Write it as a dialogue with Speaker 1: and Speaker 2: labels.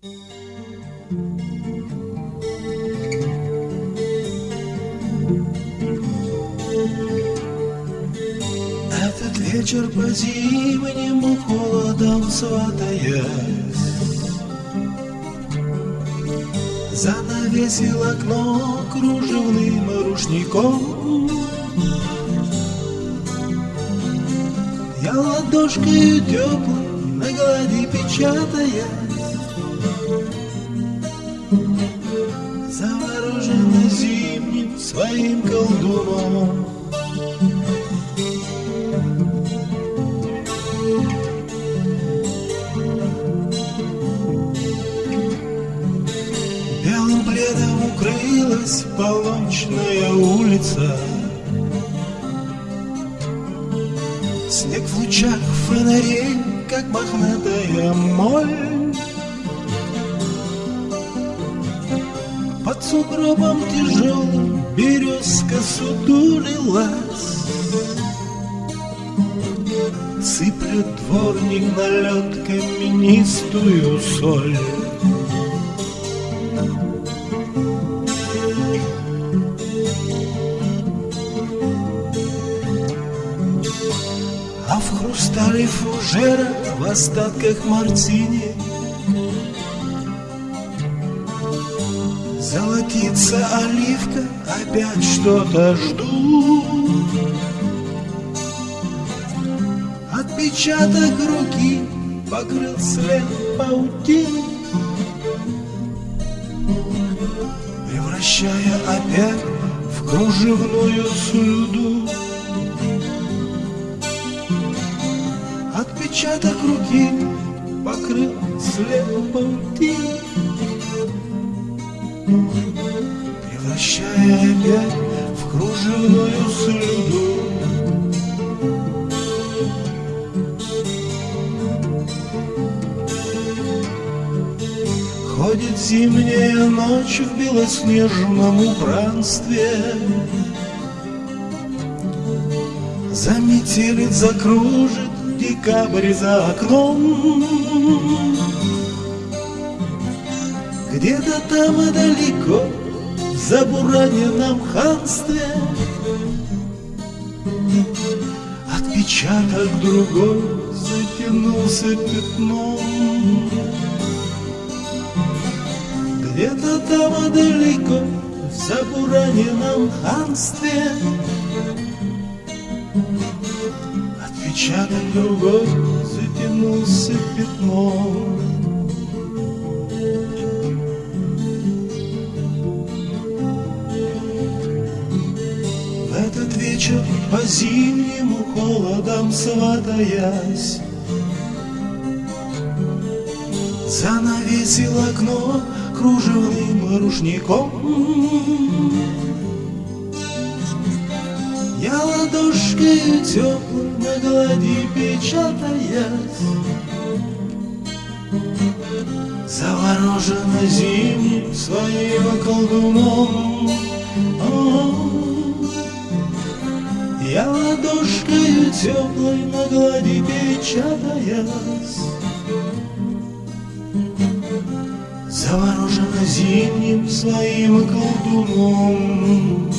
Speaker 1: Этот вечер по зимнему холодам сватаясь. Занавесил окно кружевным рушником. Я ладошкой теплой на глади печатая своим колдуном. Белым пледом укрылась полночная улица. Снег в лучах фонарей, как мохнатая моль. Под сугробом тяжелым березка сутулилась. Сыплет дворник на лед каменистую соль. А в хрустале фужера в остатках мартини Золотится оливка, опять что-то жду. Отпечаток руки покрыл след паутины Превращая опять в кружевную слюду Отпечаток руки покрыл след паутины Превращая в кружевную слюду. Ходит зимняя ночь в белоснежном убранстве. Заметелит, закружит декабрь за окном. Где-то там далеко, в забураненном ханстве Отпечаток другой затянулся пятном. Где-то там далеко, в забураненном ханстве Отпечаток другой затянулся пятном вечер по зимнему холодам сватаясь. Занавесил окно кружевным рушником. Я ладошкой теплой на глади печатаясь. Заворожена зимним своим колдуном. О, Я ладошкой теплой на глади печатаясь. Заворожена зимним своим колдуном